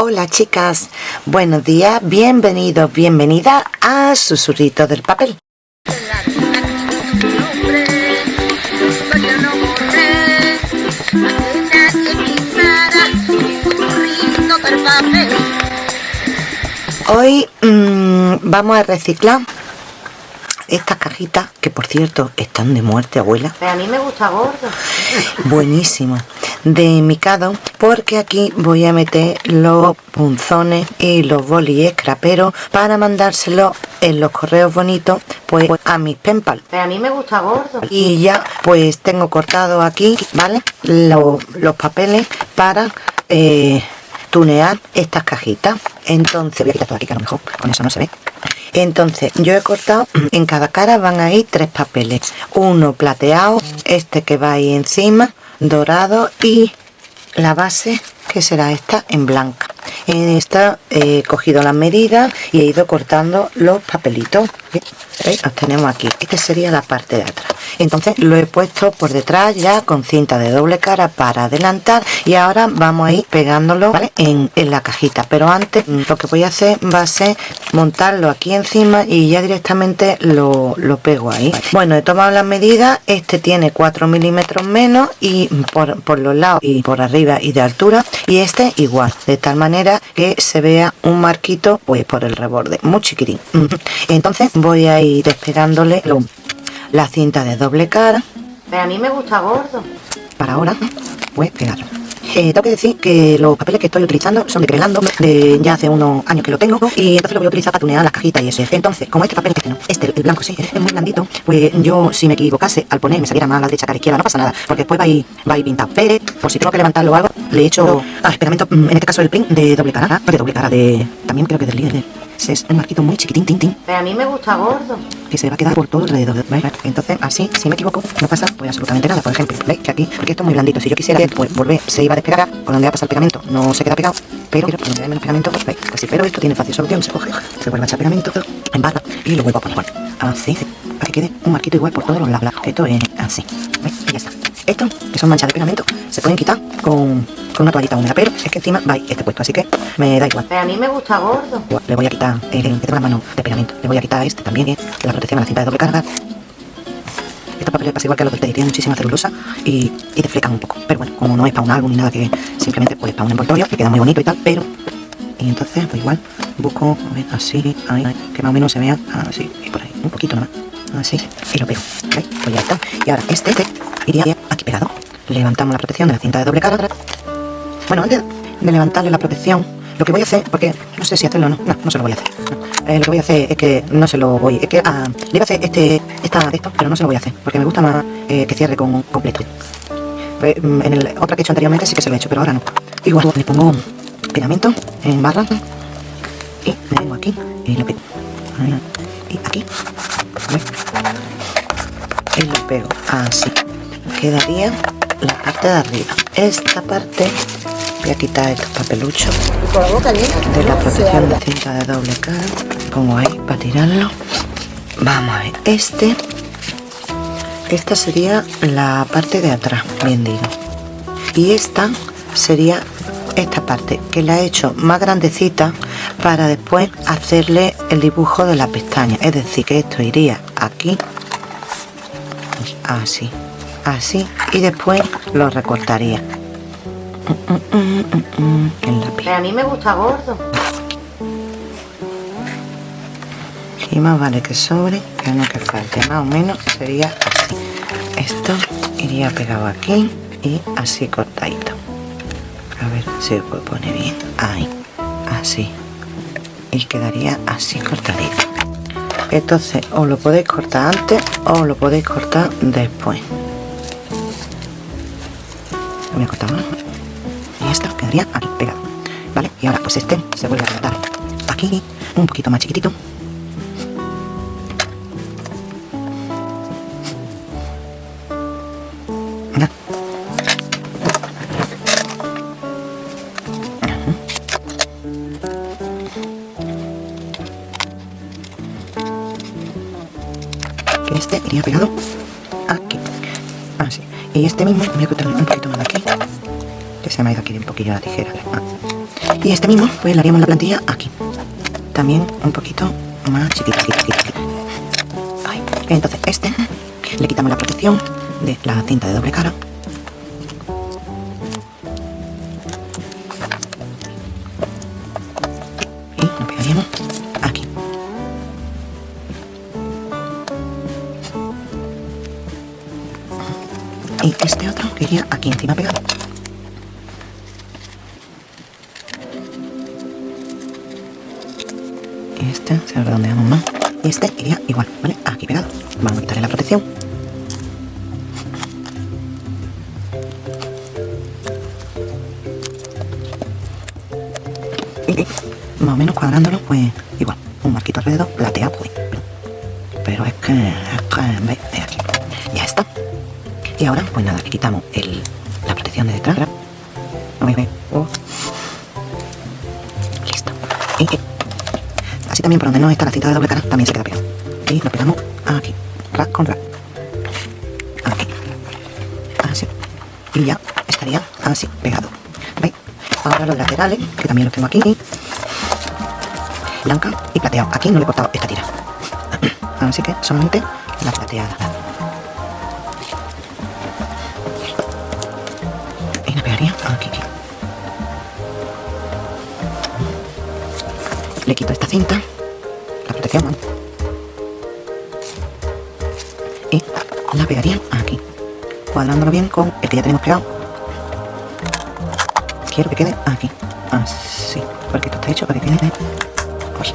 Hola chicas, buenos días, bienvenidos, bienvenida a Susurrito del Papel. Hoy mmm, vamos a reciclar estas cajitas, que por cierto están de muerte, abuela. a mí me gusta gordo. Buenísimo. De micado, porque aquí voy a meter los punzones y los bolis pero para mandárselo en los correos bonitos, pues a mis penpal. a mí me gusta gordo. Y ya, pues tengo cortado aquí, ¿vale? Los, los papeles para... Eh, tunear estas cajitas entonces voy a quitar todo aquí que a lo mejor con eso no se ve entonces yo he cortado en cada cara van a ir tres papeles. Uno plateado este que va ahí encima dorado y la base que será esta en blanca en esta he cogido las medidas y he ido cortando los papelitos. Los tenemos aquí. Esta sería la parte de atrás. Entonces lo he puesto por detrás ya con cinta de doble cara para adelantar y ahora vamos a ir pegándolo en, la cajita. Pero antes lo que voy a hacer va a ser montarlo aquí encima y ya directamente lo, pego ahí. Bueno he tomado las medidas este tiene 4 milímetros menos y por, por los lados y por arriba y de altura. Y este igual. De tal manera que se vea un marquito pues por el reborde muy chiquitín. Entonces voy a ir despegándole la cinta de doble cara. Pero a mí me gusta gordo. Para ahora pues pegarlo eh, tengo que decir que los papeles que estoy utilizando son de Crelando, de ya hace unos años que lo tengo, y entonces lo voy a utilizar para tunear las cajitas y eso. Entonces, como este papel, este no, este, el blanco sí, es muy blandito, pues yo si me equivocase al poner, me saliera más a la derecha que a la izquierda, no pasa nada, porque después va a ir, va a ir. Pero, por si tengo que levantarlo o algo, le he hecho, ah, mm, en este caso el print de doble cara, de doble cara de, también creo que del líder es un marquito muy chiquitín, tin, tin. Pero a mí me gusta gordo. Que se va a quedar por todo alrededor, ¿veis? Entonces, así, si me equivoco, no pasa pues absolutamente nada. Por ejemplo, ¿veis? Que aquí, porque esto es muy blandito. Si yo quisiera pues, volver, se iba a despegar por donde va a pasar el pegamento, no se queda pegado. Pero, por donde hay menos pegamento, pues, ¿veis? Así, pero esto tiene fácil solución. Se coge, se vuelve a echar pegamento, en barra y lo vuelvo a poner. Bueno, así, para que quede un marquito igual por todos los lados. Esto es así, ¿veis? Y ya está. Esto, que son manchas de pegamento, se pueden quitar con, con una toallita húmeda, pero es que encima va este puesto, así que me da igual. Pero a mí me gusta gordo. Le voy a quitar el que tengo la mano de pegamento, le voy a quitar este también, eh, la protección a la cinta de doble carga. Estos papeles pasa igual que los del tienen muchísima celulosa y, y deflecan un poco. Pero bueno, como no es para un álbum ni nada que simplemente pues para un envoltorio, que queda muy bonito y tal, pero y entonces pues igual busco a ver, así, que más o menos se vea así y por ahí, un poquito nomás, así, y lo pego, ¿veis? Pues ya está. Y ahora este, este iría aquí pegado. Levantamos la protección de la cinta de doble cara. Bueno, antes de levantarle la protección, lo que voy a hacer, porque no sé si hacerlo o no, no, no se lo voy a hacer. Eh, lo que voy a hacer es que no se lo voy, es que ah, le iba a hacer este, esta, esto, pero no se lo voy a hacer, porque me gusta más eh, que cierre con completo. Pues, mm, en el otra que he hecho anteriormente sí que se lo he hecho, pero ahora no. Igual le pongo pegamento en barra y le vengo aquí y lo pego. Y aquí, y lo pego así quedaría la parte de arriba esta parte voy a quitar estos papeluchos de la protección de cinta de doble cara pongo ahí para tirarlo. Vamos a ver este esta sería la parte de atrás bien digo. Y esta sería esta parte que la he hecho más grandecita para después hacerle el dibujo de la pestaña. Es decir que esto iría aquí así así y después lo recortaría. En la a mí me gusta gordo más vale que sobre que no que falte. Más o menos sería así. Esto iría pegado aquí y así cortadito. A ver si poner bien. Ahí. Así. Y quedaría así cortadito. Entonces os lo podéis cortar antes o lo podéis cortar después. Voy a y esto quedaría aquí pegado. Vale y ahora pues este se vuelve a cortar. Aquí un poquito más chiquitito y este mismo voy a cortar un poquito más aquí que se me ha ido aquí un poquillo la tijera ah. Y este mismo, pues le haríamos la plantilla aquí. También un poquito más chiquita. Entonces este, le quitamos la protección de la cinta de doble cara. Este otro que iría aquí encima pegado. Este se lo redondeamos más. Y este iría igual, ¿vale? Aquí pegado. Vamos a quitarle la protección. Y más o menos cuadrándolo, pues igual. Un marquito alrededor, plateado, pues. Pero es que, es que de aquí. Ya está. Y ahora, pues nada, le quitamos el, la protección de detrás. Oh. Listo. Y así también por donde no está la cinta de doble cara, también se queda pegado. Y lo pegamos aquí, rack con rack. Aquí. Así. Y ya estaría así, pegado. ¿Veis? Ahora los laterales, que también los tengo aquí. Blanca y plateado. Aquí no le he cortado esta tira. Así que solamente la plateada. Le quito esta cinta, la protección, y la pegaría aquí, cuadrándolo bien con el ya tenemos pegado. Quiero que quede aquí, así, porque esto está hecho para que quede... Uy.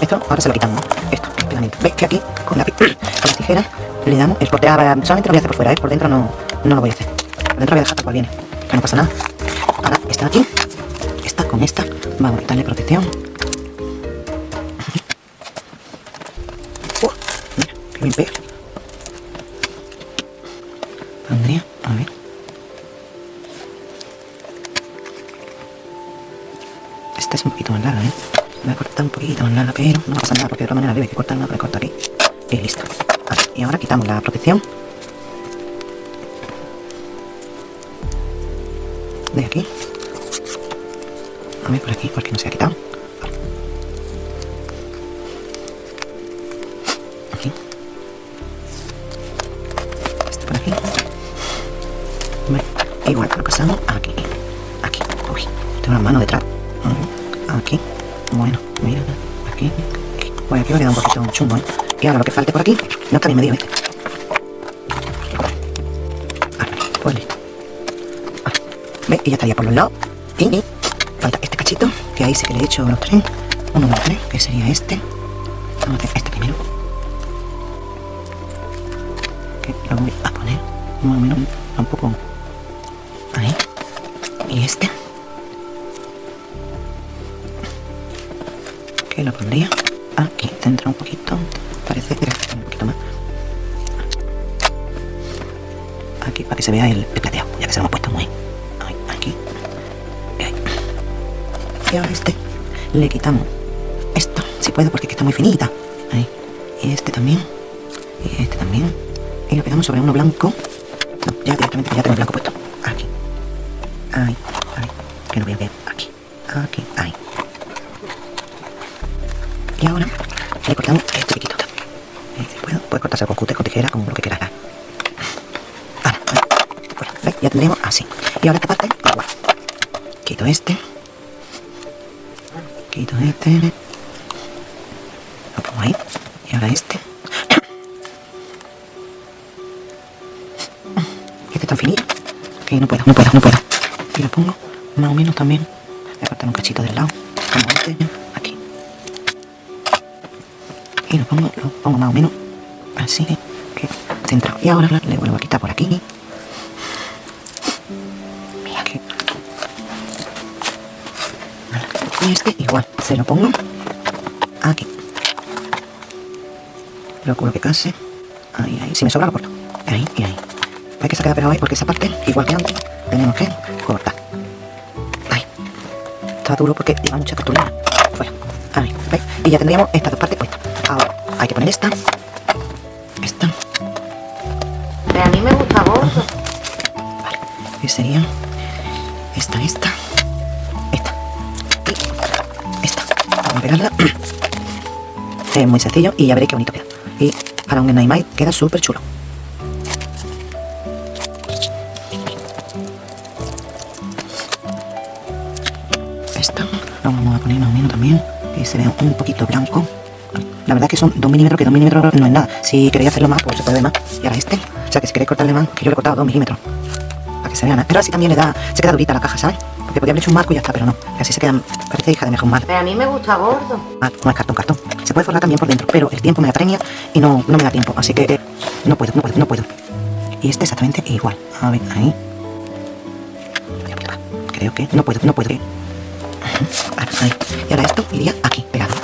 Esto ahora se lo quitamos, esto, el pegamento. ¿Veis que aquí, con la, con la tijera, le damos el porte? Ahora, solamente lo voy a hacer por fuera, ¿eh? por dentro no, no lo voy a hacer. Por dentro voy a dejar tal cual viene, que no pasa nada. Ahora, está aquí, con esta, vamos a quitarle protección. Uh, mira, que bien pega. Pondría, a ver. Esta es un poquito más larga, ¿eh? Voy a cortar un poquito más larga, pero no pasa nada porque de otra manera debe que cortarla, la corto aquí. Y listo. Vale, y ahora quitamos la protección. De aquí. Por aquí, porque no se ha quitado. Aquí. Este por aquí. Igual lo pasamos aquí. Aquí. Tengo una mano detrás. Ujú. Aquí. Bueno, mira. Aquí. Bueno, aquí va a quedar un poquito chungo, ¿eh? Y ahora lo que falte por aquí, no está medido, ¿viste? Ahora, pues listo. Ah, ¿Ves? Y ya estaría por los lados. Que ahí sí que le he hecho los tres. Uno, dos, tres, que sería este. Vamos a hacer este primero. Que lo voy a poner más o menos un poco ahí. Y este. Que lo pondría aquí, centra un poquito. Parece que un poquito más. Aquí, para que se vea el, el plateado, ya que se lo hemos puesto muy Ahora este le quitamos esto, si puedo, porque es que está muy finita. Ahí. Y este también. Y este también. Y lo pegamos sobre uno blanco. Ya directamente ya tengo el blanco puesto. Aquí. Ahí. Ahí. Que no voy a ver. Aquí. Aquí. Ahí. Y ahora le cortamos este piquito. Si puedo, puedes cortarse con cúter, con tijera, con lo que quieras. Ya tendremos así. Y ahora esta parte, igual. Quito este. Quito este. Lo pongo ahí. Y ahora este. Este está finito. Que no puedo, no puedo, no puedo. Y lo pongo más o menos también. A cortar un cachito del lado. Como este. Aquí. Y lo pongo, lo pongo más o menos así. Que centrado. Y ahora le vuelvo a quitar por aquí. Este igual, se lo pongo aquí. Procuro que case. Ahí, ahí. Si me sobra lo corto. Ahí y ahí. Hay que se queda pegado ahí porque esa parte, igual que antes, tenemos que cortar. Ahí. Está duro porque lleva mucha cartulina. Fuera. Ahí. ¿Veis? Y ya tendríamos estas dos partes puestas. Ahora hay que poner esta. Esta. Pero a mí me gusta gordo. Vale. Que sería esta, esta. Es muy sencillo y ya veréis qué bonito queda. Y para un Nightmare queda súper chulo. Esta la vamos a poner más o menos también, que se vea un poquito blanco. La verdad que son 2 milímetros, que 2 milímetros no es nada. Si queréis hacerlo más, pues se puede más. Y ahora este, o sea que si queréis cortarle más, que yo le he cortado 2 milímetros. Para que se vean, ¿eh? pero así también le da, se queda durita la caja, ¿sabes? Porque podría haber hecho un marco y ya está, pero no. Que así se quedan, parece hija de mejor mal. Pero a mí me gusta gordo. Ah, no es cartón, cartón. Se puede forrar también por dentro, pero el tiempo me apremia y no, no me da tiempo. Así que eh, no puedo, no puedo, no puedo. Y este exactamente igual. A ver, ahí. Creo que no puedo, no puedo. Ahora, ahí. Y ahora esto iría aquí, pegado.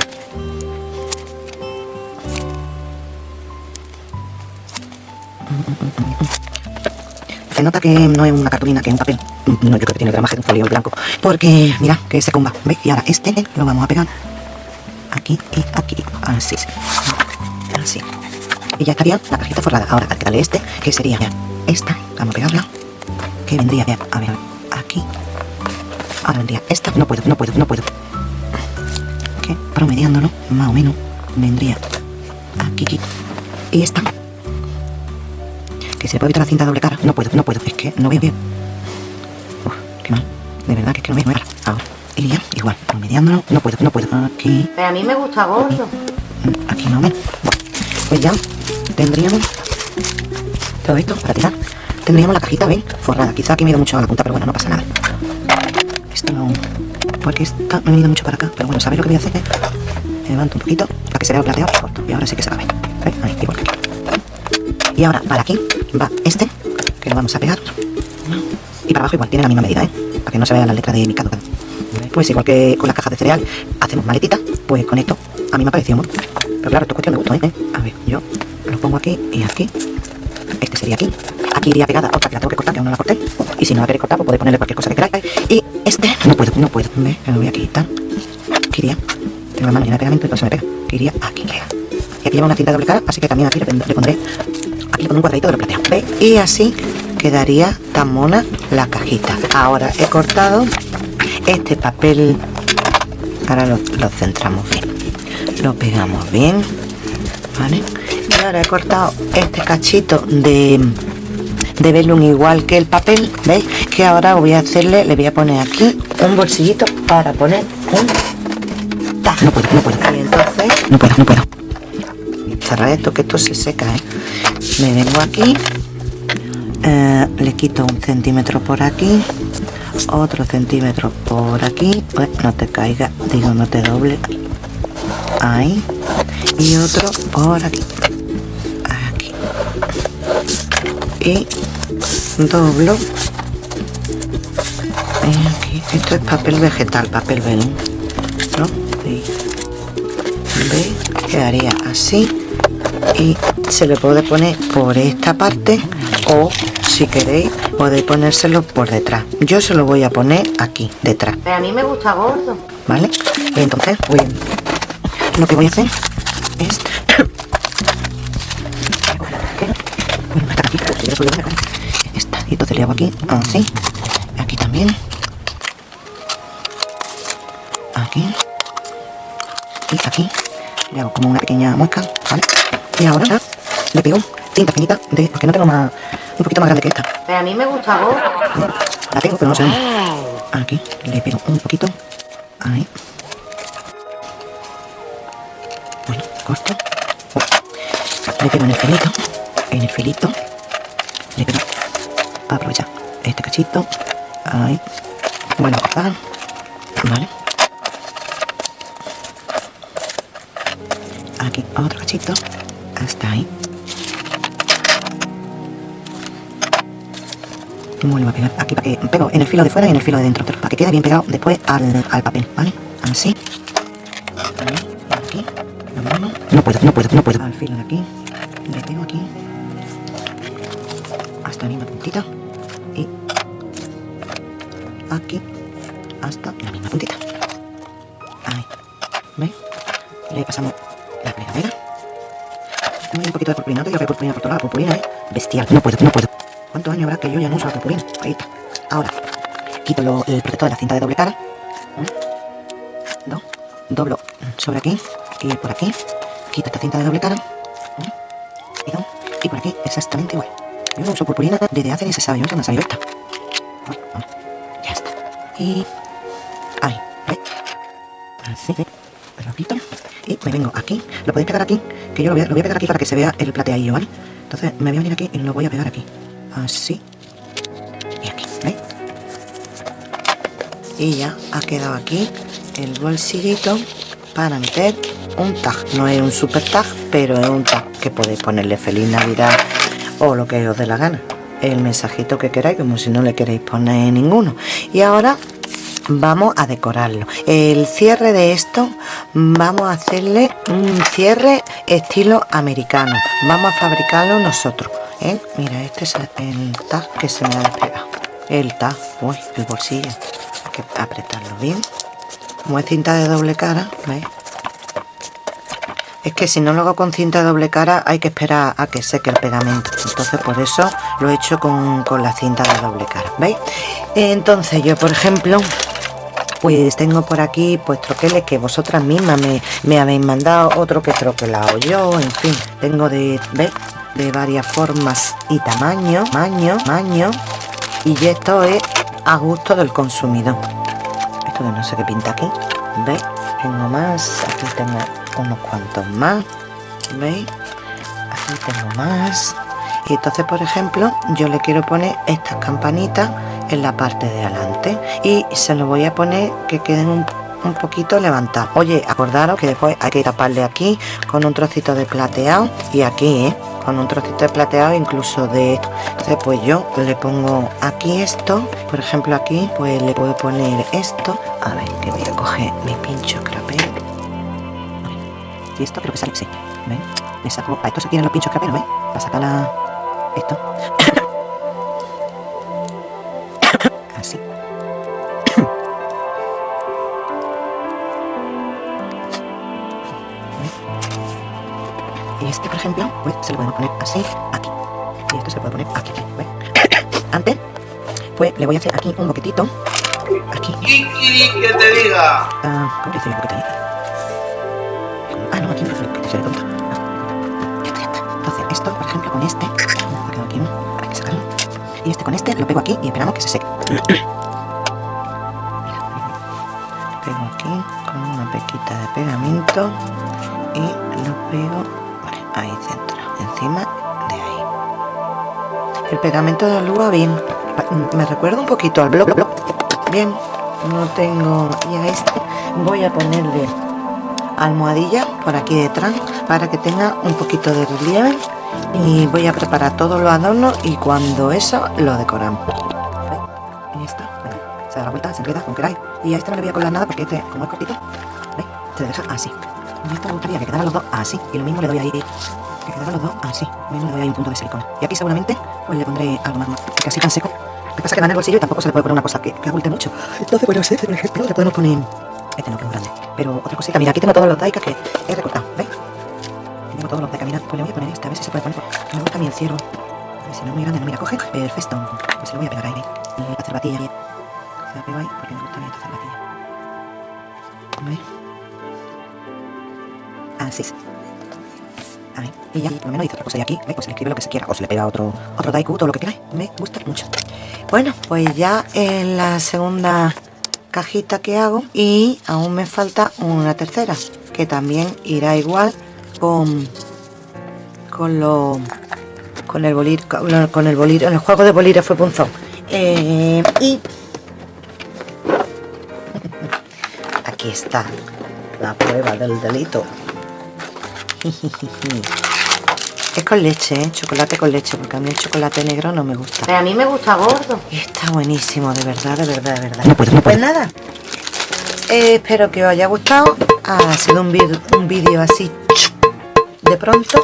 Se nota que no es una cartulina, que es un papel. No, yo creo que tiene gramaje de un folio blanco. Porque, mira, que se comba. ¿Veis? Y ahora este lo vamos a pegar aquí y aquí. Así. Así. Y ya estaría la cajita forrada. Ahora hay que darle este, que sería esta. Vamos a pegarla. Que vendría. A ver, aquí. Ahora vendría esta. No puedo, no puedo, no puedo. Que promediándolo, más o menos, vendría aquí, aquí. Y esta. Que se puede evitar la cinta doble cara. No puedo, no puedo. Es que no veo bien. Qué mal. De verdad que es que no veo. Ahora, ahora. Y ya, igual, promediándolo. No puedo, no puedo. Aquí. Pero a mí me gusta gordo. Aquí no me. Pues ya tendríamos todo esto para tirar. Tendríamos la cajita, ¿veis? Forrada. Quizá aquí me he ido mucho a la punta, pero bueno, no pasa nada. Esto no. Porque está, me he ido mucho para acá. Pero bueno, ¿sabéis lo que voy a hacer? Me levanto un poquito para que se vea el plateado corto. Y ahora sí que se va a ver. Ahí, igual que aquí. Y ahora para aquí va este, que lo vamos a pegar. Y para abajo igual, tiene la misma medida, ¿eh? Para que no se vea la letra de mi caducado. Pues igual que con las cajas de cereal hacemos maletita, pues con esto a mí me ha parecido Pero claro, esto es cuestión de gusto, ¿eh? A ver, yo lo pongo aquí y aquí. Este sería aquí. Aquí iría pegada otra que la tengo que cortar, que aún no la corté. Y si no la queréis cortar, pues podéis ponerle cualquier cosa que queráis. Y este, no puedo, no puedo. Me lo voy a quitar. Que iría. Tengo la mano llena de pegamento, entonces me pega. Que iría aquí, pega. Y aquí lleva una cinta de doble cara, así que también aquí le, le pondré. Aquí con un cuadradito de lo plateo. ¿Veis? Y así quedaría tan mona la cajita. Ahora he cortado este papel. Ahora lo, lo centramos bien. Lo pegamos bien. ¿Vale? Y ahora he cortado este cachito de, de velum igual que el papel. ¿Veis? Que ahora voy a hacerle, le voy a poner aquí un bolsillito para poner un. No puedo, no puedo. Y entonces, no puedo, no puedo. Cerrar esto, que esto se seca, ¿eh? Me vengo aquí. Eh, le quito un centímetro por aquí otro centímetro por aquí. Pues no te caiga digo no te doble. Ahí. Y otro por aquí. Aquí. Y doblo. Esto es papel vegetal papel velum ¿no? y veis quedaría así y se le puede poner por esta parte o si queréis podéis ponérselo por detrás yo se lo voy a poner aquí detrás Pero a mí me gusta gordo. ¿vale? y entonces voy lo que voy a hacer es esta y entonces le hago aquí así aquí también aquí y aquí le hago como una pequeña muesca ¿vale? y ahora le pego cinta finita de porque no tengo más un poquito más grande que esta. Pero a mí me gusta gordo. la tengo pero no sé dónde. aquí le pego un poquito. Ahí. Bueno corto. Le pego en el filito en el filito le pego. Aprovechar este cachito. Ahí. Bueno cortar vale. Aquí otro cachito. Hasta ahí y vuelvo a pegar aquí para que pego en el filo de fuera y en el filo de dentro para que quede bien pegado después al, al papel vale así. Aquí no puedo no puedo no puedo al filo de aquí le pego aquí. Hasta la misma puntita. Y aquí hasta la misma puntita. Ahí. ¿veis? le pasamos la plegadera un poquito de purpurina, digo que purpurina por todos lados, purpurina, ¿eh? Bestial, no puedo, no puedo. ¿Cuántos años habrá que yo ya no uso la purpurina? Ahí está. Ahora, quito lo- el protector de la cinta de doble cara. Dos, doblo sobre aquí y por aquí. Quito esta cinta de doble cara. Y, por aquí exactamente igual. Yo no uso purpurina desde hace ni se sabe. Yo no sé dónde esta. Ya está. Y... Ahí. Así. Me lo. Y me vengo aquí. Lo podéis pegar aquí. Que yo lo voy, a, lo voy a pegar aquí para que se vea el plateadillo, ¿vale? Entonces me voy a venir aquí y lo voy a pegar aquí. Así. Y aquí. ¿Veis? Y ya ha quedado aquí el bolsillito para meter un tag. No es un super tag, pero es un tag que podéis ponerle feliz navidad o lo que os dé la gana. El mensajito que queráis, como si no le queréis poner ninguno. Y ahora vamos a decorarlo. El cierre de esto vamos a hacerle un cierre estilo americano. Vamos a fabricarlo nosotros. ¿Eh? Mira, este es el tag que se me ha despegado. El tag, uy, el bolsillo. Hay que apretarlo bien. Como es cinta de doble cara, ¿veis? Es que si no lo hago con cinta de doble cara hay que esperar a que seque el pegamento. Entonces por eso lo he hecho con, la cinta de doble cara. ¿Veis? Entonces yo por ejemplo pues tengo por aquí pues troqueles que vosotras mismas me, habéis mandado, otro que troquelado yo, en fin, tengo de, ¿veis? De varias formas y tamaños, maño, maño, y esto es a gusto del consumidor. Esto de no sé qué pinta aquí, ¿veis? Tengo más, aquí tengo unos cuantos más veis aquí tengo más y entonces por ejemplo yo le quiero poner estas campanitas en la parte de adelante y se lo voy a poner que queden un, poquito levantados oye acordaros que después hay que taparle aquí con un trocito de plateado y aquí ¿eh? Con un trocito de plateado incluso de esto entonces pues yo le pongo aquí esto por ejemplo aquí pues le puedo poner esto a ver que voy a coger mi pincho crapero y esto creo que sale, sí. ¿Ven? Le saco. A esto se tienen los pinchos caperos, ¿ven? Para sacar la. Esto. Y este, por ejemplo, pues se lo podemos poner así, aquí. Y esto se puede poner aquí. Antes, pues le voy a hacer aquí un boquetito. Aquí. que te diga? Ah, ¿cómo dice el boquete ahí? Entonces, esto, por ejemplo, con este, aquí, hay que sacarlo. Y este con este lo pego aquí y esperamos que se seque. pego aquí con una pequita de pegamento y lo pego encima de ahí. El pegamento de aluga bien, me recuerda un poquito al blog, bien, no tengo, y a este. Voy a ponerle almohadilla por aquí detrás para que tenga un poquito de relieve. Y voy a preparar todos los adornos y cuando eso lo decoramos. Y está se da la vuelta, se enreda como queráis. Y a este no le voy a colar nada porque este como es cortito se deja así. Y esto me gustaría que quedaran los dos así. Y lo mismo le doy ahí dos así lo mismo le doy ahí un punto de silicona y aquí seguramente pues le pondré algo más porque así tan seco lo que pasa es que va en el bolsillo y tampoco se le puede poner una cosa que, que abulte mucho entonces bueno, este por ejemplo le podemos poner este no, que es grande. Pero otra cosita, mira, aquí tengo todos los daikas que he recortado, ¿veis? Tengo todos los daikas, mira, pues le voy a poner este, a ver si se puede poner. Me gusta el ciervo. A ver si no es muy grande, no, mira, coge. Perfecto. Pues se lo voy a pegar ahí, Y la cerbatilla. Se la pego ahí porque me gusta bien esta cerbatilla. ¿Veis? Así. Y ya, por lo menos dice otra cosa. Y aquí. Pues se le escribe lo que se quiera. O se le pega otro, otro daiku, todo lo que queráis. Me gusta mucho. Bueno, pues ya en la segunda cajita que hago y aún me falta una tercera que también irá igual con con lo con el bolir con el bolir en el juego de bolígrafo punzón eh, y aquí está la prueba del delito Es con leche, ¿eh? chocolate con leche, porque a mí el chocolate negro no me gusta. Pero a mí me gusta gordo. está buenísimo, de verdad, de verdad, de verdad. Pues nada, eh, espero que os haya gustado. Ha sido un vídeo un vídeo así de pronto.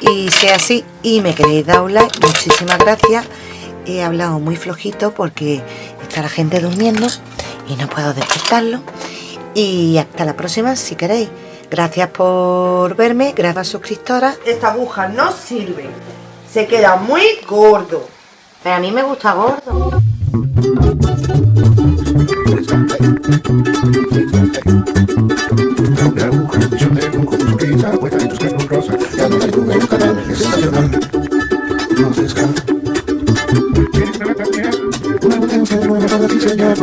Y sea así y me queréis dar un like, muchísimas gracias. He hablado muy flojito porque está la gente durmiendo y no puedo despertarlo. Y hasta la próxima si queréis. Gracias por verme, gracias suscriptora. Esta aguja no sirve, se queda muy gordo. Pero a mí me gusta gordo. the things We gon'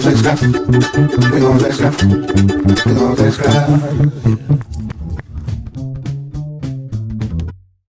play the We gon' play the We gon' play the